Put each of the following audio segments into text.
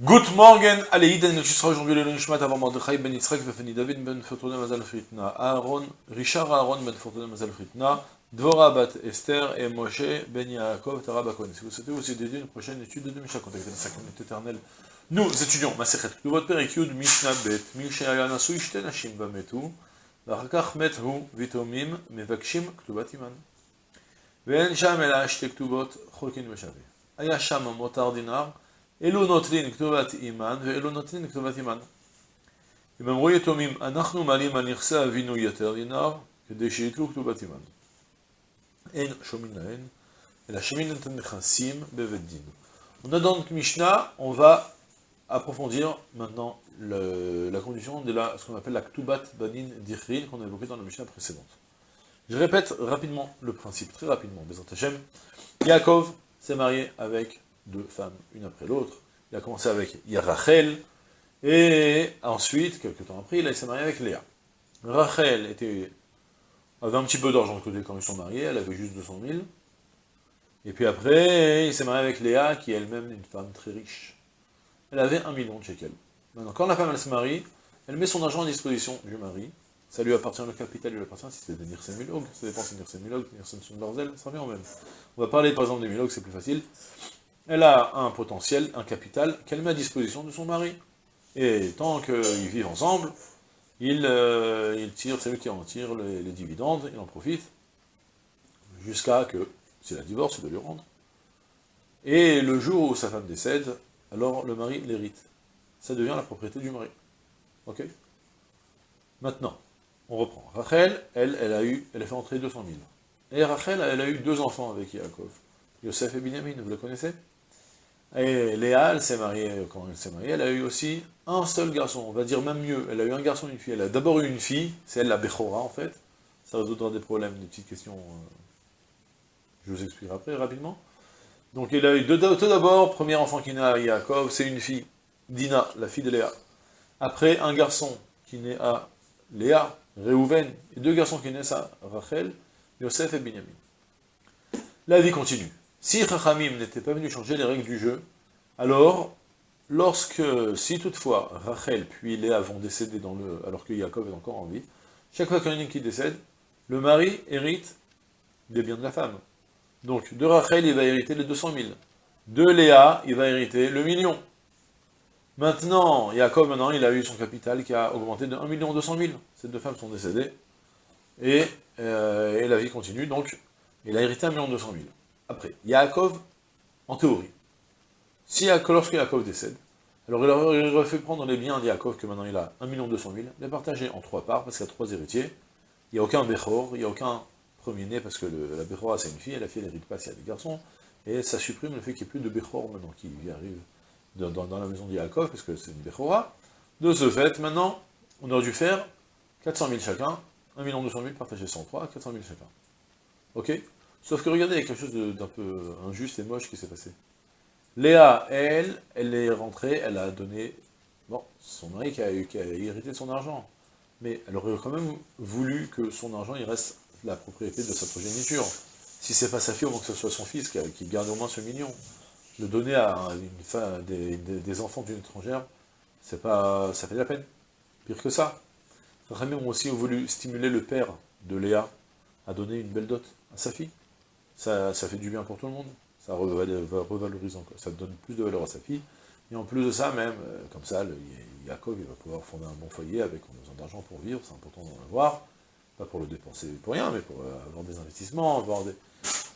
Good morning, allez, Iden, tu seras aujourd'hui le Nishmat avant Mordechai ben Yitzhak, Vefeni David ben Fortuna Mazal Fritna, Aaron, Richard Aaron ben Fortuna Mazal Fritna, Dvora bat Esther et Moshe ben Yaakov Tarabakon. Si vous souhaitez aussi dédier une prochaine étude de Mishnah, contactez la sacralité éternelle. Nous étudions Masechet Ktuvot Perikyud Mishnah Bet, Mishnah Nasu Ishte Nashim Bametu, ואחר כך מת הוא ויתומים מבקשים כתובת אימן. ואין שם אלא שתי כתובות חולקין בשווה. היה שם מותר דינר, אלו נוטלין כתובת אימן ואלו נוטלין כתובת אימן. אם אמרו יתומים, אנחנו מעלים על נכסי אבינו יותר דינר, כדי שיתלו כתובת אימן. אין שומין להן, אלא שומין את הנכסים בבית דין. On a dans notre Mishnah, on va approfondir maintenant le, la condition de la, ce qu'on appelle la Ktubat Banin Dichrin, qu'on a évoqué dans la Mishnah précédente. Je répète rapidement le principe, très rapidement, Bezat Hashem. Yaakov s'est marié avec deux femmes, une après l'autre. Il a commencé avec Yarachel, et ensuite, quelques temps après, il s'est marié avec Léa. Rachel était, avait un petit peu d'argent de côté quand ils sont mariés, elle avait juste 200 000. Et puis après, il s'est marié avec Léa, qui est elle-même une femme très riche. Elle avait un million de shekels. Maintenant, quand la femme se marie, elle met son argent à disposition du mari, ça lui appartient le capital, lui appartient si c'est des Nirsen Milog, ça dépend si c'est Nirsen Milog, Nirsen Sundarzel, ça revient au même. On va parler par exemple des Milog, c'est plus facile. Elle a un potentiel, un capital, qu'elle met à disposition de son mari. Et tant qu'ils vivent ensemble, il, euh, tire, c'est lui qui en tire les, les dividendes, il en profite, jusqu'à que, si la divorce, il doit lui rendre. Et le jour où sa femme décède, alors le mari l'hérite. Ça devient la propriété du mari. Ok? Maintenant, on reprend. Rachel, elle, elle a eu, elle a fait entrer 200 000. Et Rachel, elle a eu deux enfants avec Yaakov. Yosef et Binyamin, vous le connaissez? Et Léa, elle s'est mariée, quand elle s'est mariée, elle a eu aussi un seul garçon. On va dire même mieux, elle a eu un garçon et une fille. Elle a d'abord eu une fille, c'est elle la Bechora en fait. Ça résoudra des problèmes, des petites questions. Euh, je vous expliquerai après, rapidement. Donc il a eu deux, tout d'abord, premier enfant qui naît à Yaakov, c'est une fille, Dina, la fille de Léa. Après, un garçon qui naît à Léa, Réhouven, et deux garçons qui naissent à Rachel, Yosef et Binyamin. La vie continue. Si Chachamim n'était pas venu changer les règles du jeu, alors, lorsque, si toutefois, Rachel puis Léa vont décéder dans le, alors que Yaakov est encore en vie, chaque fois qu'il y qui décède, le mari hérite des biens de la femme. Donc, de Rachel, il va hériter les 200 000. De Léa, il va hériter le million. Maintenant, Jacob, maintenant, il a eu son capital qui a augmenté de 1 200 000. Ces deux femmes sont décédées. Et, euh, et la vie continue, donc, il a hérité 1 200 000. Après, Yaakov, en théorie, si lorsque Yaakov décède, alors il aurait fait prendre les biens d'Yaakov, que maintenant il a 1 200 000, les partager en trois parts, parce qu'il y a trois héritiers. Il n'y a aucun Bechor, il n'y a aucun premier-né, parce que la Bechora c'est une fille, et la fille n'hérite pas s'il y a des garçons, et ça supprime le fait qu'il n'y ait plus de Bechor maintenant qui arrive dans, dans, la maison d'Yaakov, parce que c'est une Bechora. De ce fait, maintenant, on aurait dû faire 400 000 chacun, 1 200 000 partagé 103, 400 000 chacun. Ok? Sauf que regardez, il y a quelque chose d'un peu injuste et moche qui s'est passé. Léa, elle, elle est rentrée, elle a donné, bon, son mari qui a, qui a hérité de son argent, mais elle aurait quand même voulu que son argent, reste la propriété de sa progéniture. Si c'est pas sa fille, au moins que ce soit son fils qui, garde au moins ce million. Le donner à des, enfants d'une étrangère, c'est pas, ça fait de la peine. Pire que ça. Rami ont aussi voulu stimuler le père de Léa à donner une belle dot à sa fille. Ça, fait du bien pour tout le monde. Ça revalorise encore, ça donne plus de valeur à sa fille. Et en plus de ça, même, euh, comme ça, le, il va pouvoir fonder un bon foyer avec besoin d'argent pour vivre, c'est important d'en avoir pas pour le dépenser pour rien, mais pour avoir des investissements, avoir des...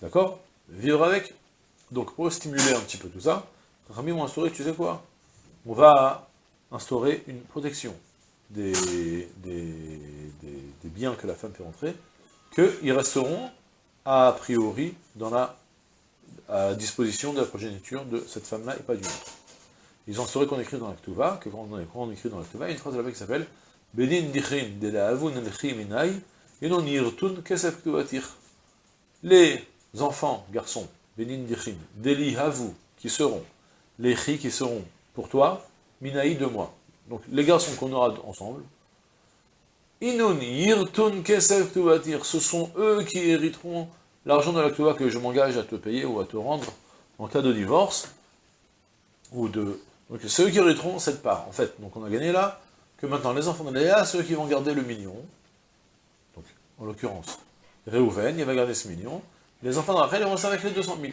D'accord? Vivre avec. Donc pour stimuler un petit peu tout ça, Rami m'a instauré, tu sais quoi? On va instaurer une protection des, des, biens que la femme fait rentrer, qu'ils resteront a priori dans la à disposition de la progéniture de cette femme-là et pas d'une autre. Ils ont instauré qu'on écrit dans l'Aktuva, que quand on, écrit dans l'Aktuva, il y a une phrase là-bas qui s'appelle dichin de la avun minai les enfants, garçons, Benin Dichim, Deli Havu, qui seront, les Chi qui seront pour toi, Minaï de moi. Donc les garçons qu'on aura ensemble, Inun Yirtun Kesef ce sont eux qui hériteront l'argent de la que je m'engage à te payer ou à te rendre en cas de divorce, ou de, Donc ceux qui hériteront cette part, en fait. Donc on a gagné là, que maintenant les enfants de Léa, ceux qui vont garder le million, donc en l'occurrence, Réhouven, il va garder ce million, les enfants de Rachel, ils vont rester avec les 200 000.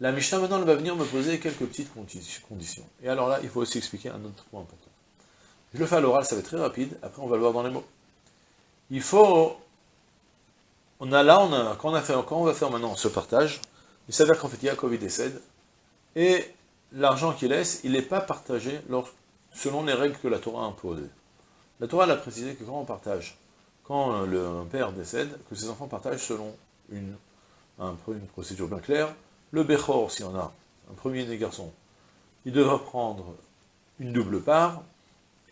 La Mishnah maintenant, elle va venir me poser quelques petites conditions. Et alors là, il faut aussi expliquer un autre point important. Je le fais à l'oral, ça va être très rapide, après on va le voir dans les mots. Il faut... On a là, on a, quand, on va faire maintenant ce partage, il s'avère qu'en fait Yaakov il décède, et l'argent qu'il laisse, il n'est pas partagé selon les règles que la Torah a imposées. La Torah a précisé que quand on partage, quand le père décède, que ses enfants partagent selon une, une procédure bien claire. Le Bechor, s'il y en a, un premier des garçons, il devra prendre une double part,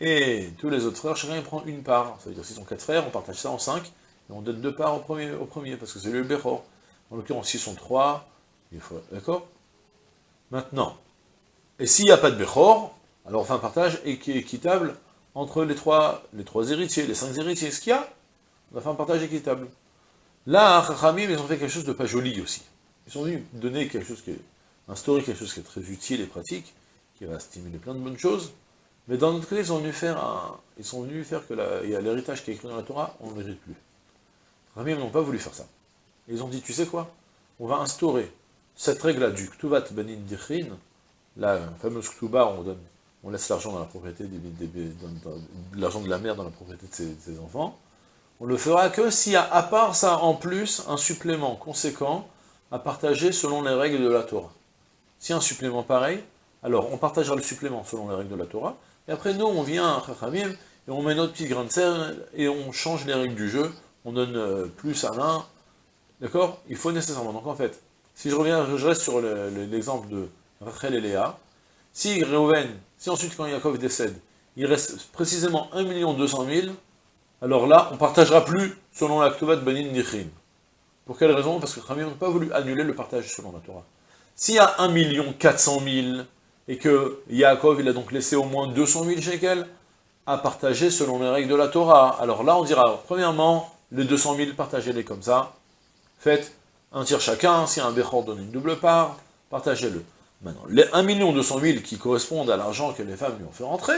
et tous les autres frères, chacun prend une part. Ça veut dire, s'ils sont quatre frères, on partage ça en cinq, et on donne deux parts au premier, au premier parce que c'est le Bechor. En l'occurrence, s'ils sont trois, il faut... D'accord? Maintenant, et s'il n'y a pas de Bechor, alors on fait un partage équitable entre les trois, les trois héritiers, les cinq héritiers. Ce qu'il y a, on va faire un partage équitable. Là, Chachamim, ils ont fait quelque chose de pas joli aussi. Ils sont venus donner quelque chose qui est, instaurer quelque chose qui est très utile et pratique, qui va stimuler plein de bonnes choses, mais d'un autre côté, ils sont venus faire un, ils sont que y a l'héritage qui est écrit dans la Torah, on ne mérite plus. Chachamim n'ont pas voulu faire ça. ils ont dit, tu sais quoi? On va instaurer cette règle-là du Ktuvat Benin Dichrin, la fameuse Ktuba, on donne, on laisse l'argent dans la propriété, l'argent de la mère dans la propriété de ses enfants, on le fera que s'il y a, à part ça, en plus, un supplément conséquent à partager selon les règles de la Torah. Si un supplément pareil, alors on partagera le supplément selon les règles de la Torah, et après nous, on vient à Chachamim, et on met notre petit grain de sel, et on change les règles du jeu, on donne euh, plus à l'un, d'accord? Il faut nécessairement. Donc en fait, si je reviens, je reste sur l'exemple de Rachel et Léa, si Reuven, si ensuite quand Yaakov décède, il reste précisément 1 200 000, alors là, on ne partagera plus selon la de Banin Nichim. Pour quelle raison? Parce que Khamim n'a pas voulu annuler le partage selon la Torah. S'il y a 1 400 000, et que Yaakov, il a donc laissé au moins 200 000 shekels à partager selon les règles de la Torah, alors là, on dira, premièrement, les 200 000, partagez-les comme ça, faites un tiers chacun, si un Bechor donne une double part, partagez-le. Maintenant, les 1 200 000 qui correspondent à l'argent que les femmes lui ont fait rentrer,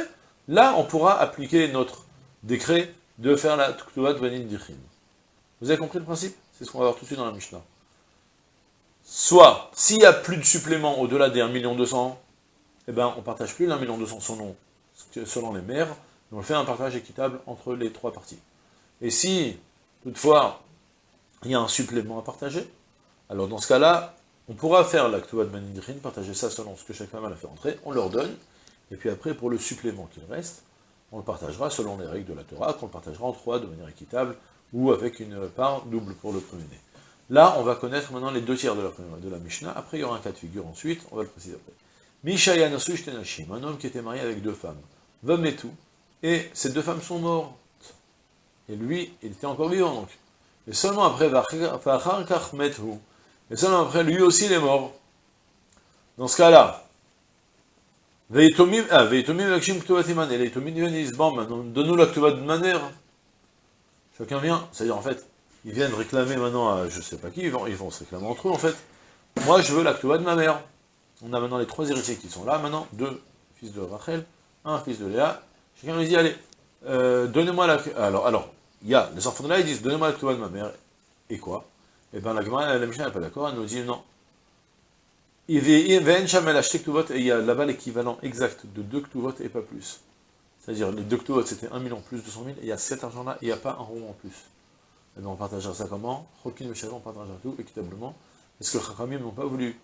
là, on pourra appliquer notre décret de faire la Tuktuvat Banin Dichin. Vous avez compris le principe? C'est ce qu'on va voir tout de suite dans la Mishnah. Soit, s'il n'y a plus de supplément au-delà des 1 million 200, eh ben, on ne partage plus l'1 million 200 selon, selon les mères, mais on fait un partage équitable entre les trois parties. Et si, toutefois, il y a un supplément à partager, alors dans ce cas-là, on pourra faire la Tuktuvat Banin Dichin, partager ça selon ce que chaque femme a fait rentrer, on leur donne, et puis après, pour le supplément qu'il reste, on le partagera selon les règles de la Torah, qu'on le partagera en trois de manière équitable, ou avec une part double pour le premier-né. Là, on va connaître maintenant les deux tiers de la, de la Mishnah, après il y aura un cas de figure ensuite, on va le préciser après. Un homme qui était marié avec deux femmes, tout, et ces deux femmes sont mortes. Et lui, il était encore vivant donc. Et seulement après, et seulement après, lui aussi il est mort. Dans ce cas-là, ah, donne-nous la de manière. Chacun vient, c'est-à-dire en fait, ils viennent réclamer maintenant à je sais pas qui, ils vont, ils vont se réclamer entre eux en fait. Moi je veux la de ma mère. On a maintenant les trois héritiers qui sont là maintenant, deux fils de Rachel, un fils de Léa. Chacun lui dit, allez, euh, donnez-moi la... Alors, alors, il y a, les enfants de Léa, ils disent, donnez-moi la Ktuvat de ma mère. Et quoi? Eh bien la Gemara, la Mishnah n'est pas d'accord, elle nous dit non. Il y a là-bas l'équivalent exact de deux ktuvot et pas plus. C'est-à-dire, les deux ktuvot c'était 1 million plus 200 000, et il y a cet argent-là, il n'y a pas un rond en plus. Et bien on partagera ça comment? Chokin on partagera tout équitablement. Est-ce que les n'ont pas voulu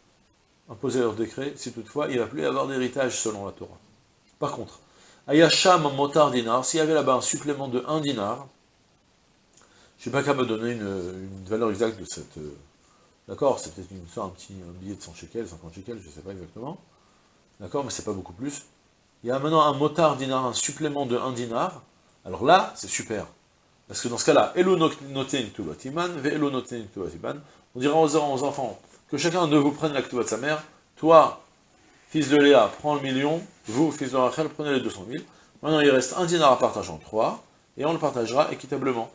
imposer leur décret, si toutefois il va plus avoir d'héritage selon la Torah. Par contre, Ayasham Motar Dinar, s'il y avait là-bas un supplément de 1 dinar, je ne sais pas qu'à me donner une, valeur exacte de cette, euh, D'accord C'est peut-être une un petit billet de 100 shekels, 50 shekels, je ne sais pas exactement. D'accord Mais c'est pas beaucoup plus. Il y a maintenant un motard dinar, un supplément de 1 dinar. Alors là, c'est super. Parce que dans ce cas-là, elo noten On dira aux, enfants que chacun de vous prenne la de sa mère. Toi, fils de Léa, prends le million. Vous, fils de Rachel, prenez les 200 000. Maintenant, il reste un dinar à partager en trois, et on le partagera équitablement.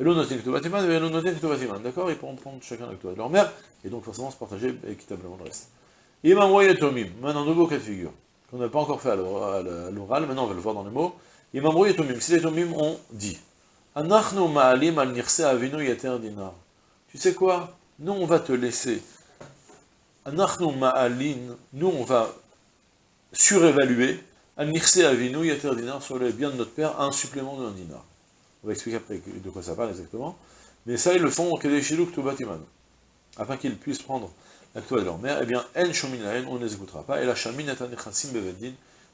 D'accord? Ils pourront prendre chacun la de leur mère, et donc forcément se partager équitablement le reste. Imam Tomim, maintenant nouveau cas de figure. qu'on n'a pas encore fait à l'oral, maintenant on va le voir dans les mots. Imamrou Yetomim, si les Yetomim ont dit, dinar. Tu sais quoi? Nous on va te laisser. Nous on va surévaluer sur les biens de notre père un supplément de dinar. On va expliquer après de quoi ça parle exactement. Mais ça, ils le font au Kedeshiluk Tubatiman. Afin qu'ils puissent prendre la de leur mère, eh bien, En on ne les écoutera pas. Et la Shamin Nechassim Beveddin.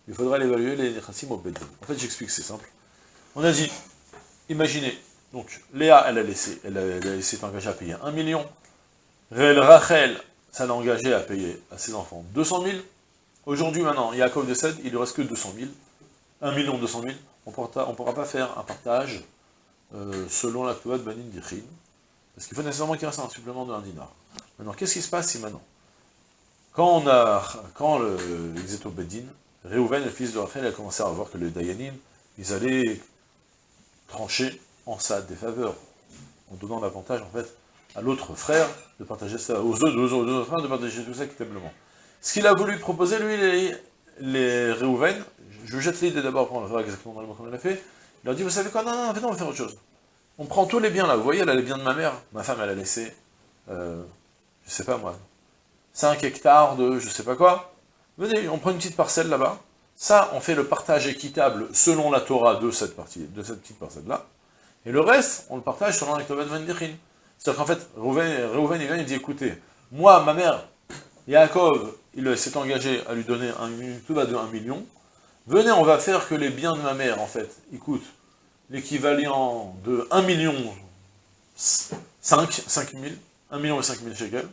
Il faudra l'évaluer les Nechassim au. En fait, j'explique, c'est simple. On a dit, imaginez, donc, Léa, elle a laissé, elle, engagée à payer 1 million. Rachel, ça l'a engagé à payer à ses enfants 200 000. Aujourd'hui, maintenant, Yaakov décède, il ne reste que 200 000. 1 million 200 000. On ne pourra pas faire un partage euh, selon la de Banin Dichin, parce qu'il faut nécessairement qu'il reste un supplément de 1 dinar. Maintenant, qu'est-ce qui se passe si maintenant Quand on a, quand le, Exeto Bedin, Réhouven, le fils de Rachel, a commencé à voir que les Dayanim, ils allaient trancher en ça des faveurs, en donnant l'avantage, en fait, à l'autre frère de partager ça, aux autres frères de partager tout ça équitablement. Ce qu'il a voulu proposer, lui, les, les Réhouven, je jette l'idée d'abord le faire exactement dans le comme il a fait, il leur dit, vous savez quoi, non, non, non, on va faire autre chose. On prend tous les biens là, vous voyez, a les biens de ma mère, ma femme, elle a laissé, euh, je sais pas moi, 5 hectares de je sais pas quoi. Venez, on prend une petite parcelle là-bas, ça, on fait le partage équitable selon la Torah de cette partie, de cette petite parcelle-là, et le reste, on le partage selon Torah de C'est-à-dire qu'en fait, Reuven, il vient, il dit, écoutez, moi, ma mère, Yaakov, il s'est engagé à lui donner un, tout va de 1 million, venez, on va faire que les biens de ma mère, en fait, écoute, l'équivalent de 1 million 5, 5 000, 1 million et 5 000 shekels.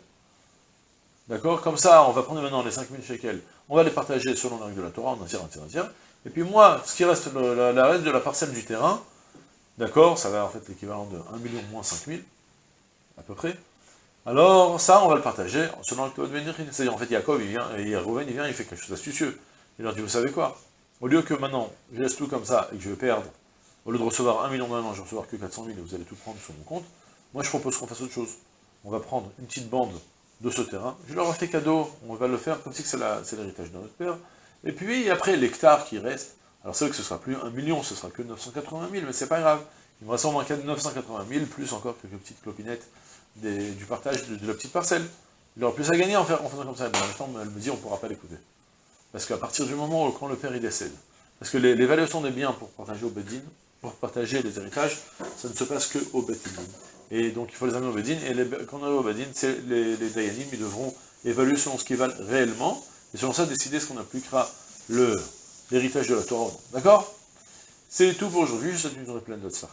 D'accord? Comme ça, on va prendre maintenant les 5 000 shekels, on va les partager selon la règle de la Torah, on en tire, un tiers, un tiers. Et puis moi, ce qui reste, la, reste de la parcelle du terrain, d'accord, ça va en fait l'équivalent de 1 million moins 5 000, à peu près. Alors, ça, on va le partager selon la Torah de C'est-à-dire, en fait, Yaakov, il vient, et Rouven, il vient, il fait quelque chose d'astucieux. Il leur dit, vous savez quoi? Au lieu que maintenant, je laisse tout comme ça, et que je vais perdre au lieu de recevoir 1 million an, je vais recevoir que 400 000 et vous allez tout prendre sur mon compte, moi je propose qu'on fasse autre chose. On va prendre une petite bande de ce terrain, je leur ai fait cadeau, on va le faire comme si c'est l'héritage de notre père, et puis après l'hectare qui reste, alors c'est vrai que ce sera plus 1 million, ce sera que 980 000, mais c'est pas grave, il me reste au moins 980 000, plus encore quelques petites clopinettes du partage de, la petite parcelle. Il aura plus à gagner en, faisant comme ça, mais même temps, elle me dit on ne pourra pas l'écouter. Parce qu'à partir du moment où quand le père il décède, parce que l'évaluation des biens pour partager au Bedin, pour partager les héritages, ça ne se passe que au Bedin. Et donc il faut les amener au Bedin, et quand on arrive au Bedin, les, Dayanim, ils devront évaluer selon ce qu'ils valent réellement, et selon ça décider ce qu'on appliquera l'héritage de la Torah. D'accord? C'est tout pour aujourd'hui, je souhaite une journée pleine de tout ça.